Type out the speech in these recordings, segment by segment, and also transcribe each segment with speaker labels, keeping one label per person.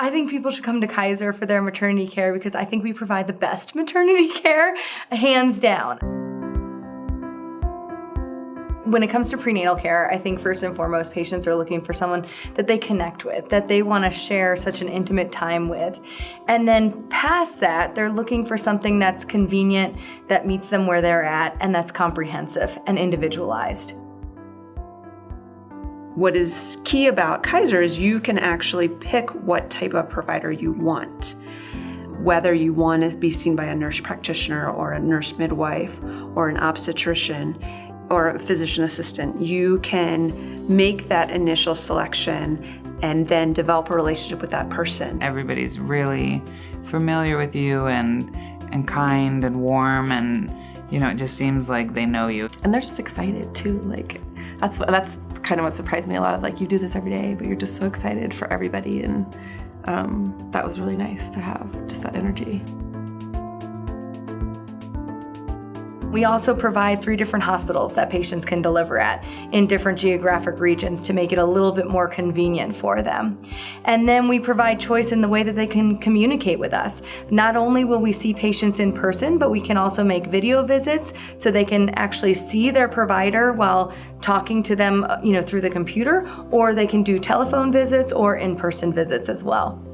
Speaker 1: I think people should come to Kaiser for their maternity care because I think we provide the best maternity care, hands down. When it comes to prenatal care, I think first and foremost, patients are looking for someone that they connect with, that they want to share such an intimate time with. And then past that, they're looking for something that's convenient, that meets them where they're at, and that's comprehensive and individualized.
Speaker 2: What is key about Kaiser is you can actually pick what type of provider you want. Whether you want to be seen by a nurse practitioner or a nurse midwife or an obstetrician, or a physician assistant, you can make that initial selection and then develop a relationship with that person.
Speaker 3: Everybody's really familiar with you and and kind and warm and you know it just seems like they know you.
Speaker 4: And they're just excited too. Like that's that's kind of what surprised me a lot of like you do this every day, but you're just so excited for everybody and um, that was really nice to have just that energy.
Speaker 1: We also provide three different hospitals that patients can deliver at in different geographic regions to make it a little bit more convenient for them. And then we provide choice in the way that they can communicate with us. Not only will we see patients in person, but we can also make video visits so they can actually see their provider while talking to them uh, you know, through the computer, or they can do telephone visits or in-person visits as well.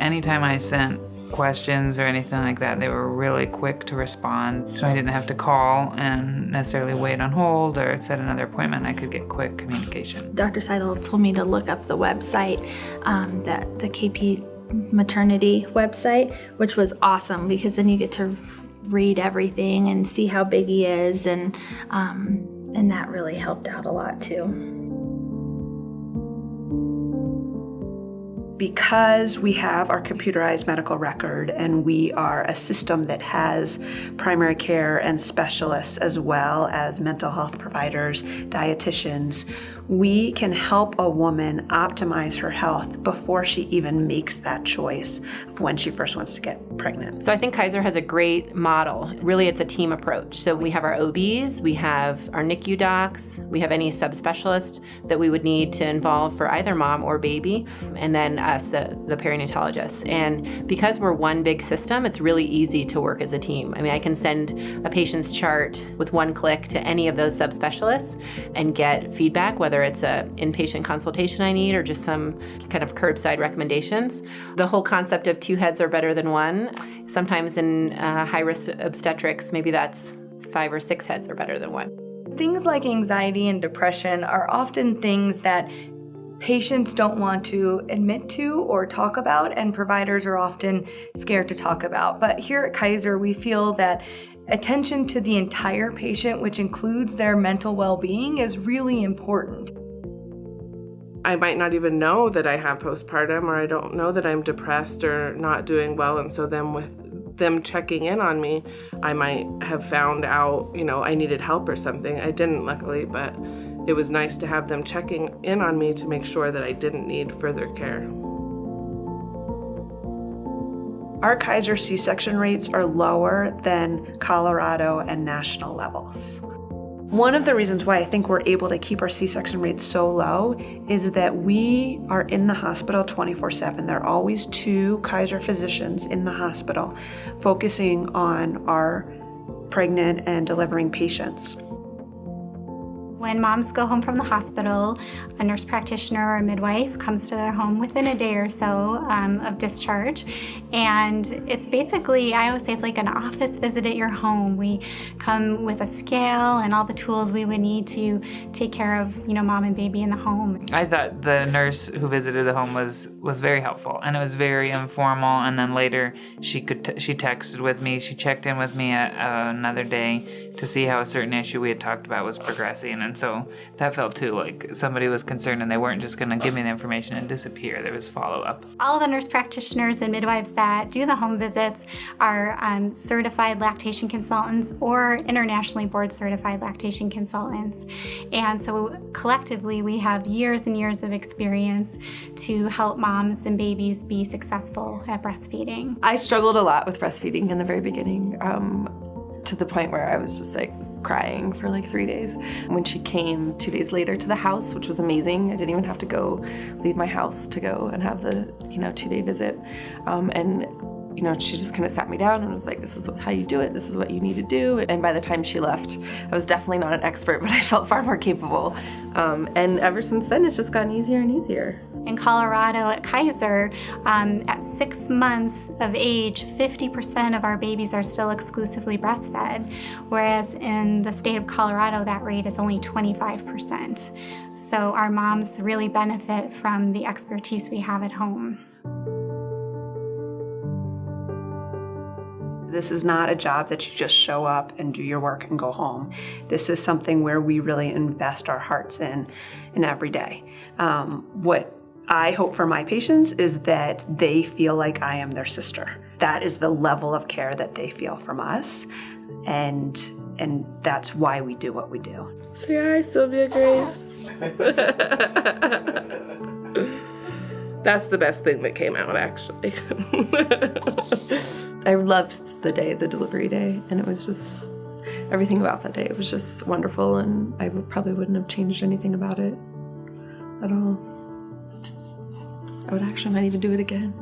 Speaker 3: Anytime I sent questions or anything like that. They were really quick to respond. So I didn't have to call and necessarily wait on hold or set another appointment. I could get quick communication.
Speaker 5: Dr. Seidel told me to look up the website, um, that the KP maternity website, which was awesome because then you get to read everything and see how big he is and um, and that really helped out a lot too.
Speaker 2: Because we have our computerized medical record and we are a system that has primary care and specialists as well as mental health providers, dietitians, we can help a woman optimize her health before she even makes that choice of when she first wants to get pregnant.
Speaker 6: So I think Kaiser has a great model. Really, it's a team approach. So we have our OBs, we have our NICU docs, we have any subspecialist that we would need to involve for either mom or baby, and then us, the, the perinatologists. And because we're one big system, it's really easy to work as a team. I mean, I can send a patient's chart with one click to any of those subspecialists and get feedback, whether whether it's an inpatient consultation I need or just some kind of curbside recommendations. The whole concept of two heads are better than one. Sometimes in uh, high-risk obstetrics, maybe that's five or six heads are better than one.
Speaker 1: Things like anxiety and depression are often things that patients don't want to admit to or talk about and providers are often scared to talk about. But here at Kaiser, we feel that Attention to the entire patient, which includes their mental well-being, is really important.
Speaker 7: I might not even know that I have postpartum or I don't know that I'm depressed or not doing well and so then with them checking in on me, I might have found out, you know, I needed help or something. I didn't luckily, but it was nice to have them checking in on me to make sure that I didn't need further care.
Speaker 2: Our Kaiser C-section rates are lower than Colorado and national levels. One of the reasons why I think we're able to keep our C-section rates so low is that we are in the hospital 24-7. There are always two Kaiser physicians in the hospital focusing on our pregnant and delivering patients.
Speaker 8: When moms go home from the hospital, a nurse practitioner or a midwife comes to their home within a day or so um, of discharge. And it's basically, I always say it's like an office visit at your home. We come with a scale and all the tools we would need to take care of, you know, mom and baby in the home.
Speaker 3: I thought the nurse who visited the home was was very helpful and it was very informal. And then later she could she texted with me. She checked in with me a, uh, another day to see how a certain issue we had talked about was progressing. And so that felt too like somebody was concerned and they weren't just going to give me the information and disappear. There was follow up.
Speaker 8: All the nurse practitioners and midwives that do the home visits are um, certified lactation consultants or internationally board certified lactation consultants. And so collectively we have years and years of experience to help moms and babies be successful at breastfeeding.
Speaker 4: I struggled a lot with breastfeeding in the very beginning. Um, to the point where I was just like, crying for like three days. When she came two days later to the house, which was amazing, I didn't even have to go leave my house to go and have the you know two day visit, um, and you know, she just kind of sat me down and was like, this is how you do it. This is what you need to do. And by the time she left, I was definitely not an expert, but I felt far more capable. Um, and ever since then, it's just gotten easier and easier.
Speaker 8: In Colorado at Kaiser, um, at six months of age, 50% of our babies are still exclusively breastfed, whereas in the state of Colorado, that rate is only 25%. So our moms really benefit from the expertise we have at home.
Speaker 2: This is not a job that you just show up and do your work and go home. This is something where we really invest our hearts in, in every day. Um, what I hope for my patients is that they feel like I am their sister. That is the level of care that they feel from us, and and that's why we do what we do.
Speaker 7: Say hi, Sylvia Grace. That's the best thing that came out, actually.
Speaker 4: I loved the day, the delivery day, and it was just everything about that day. It was just wonderful, and I probably wouldn't have changed anything about it at all. I would actually might even do it again.